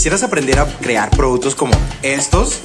quisieras aprender a crear productos como estos,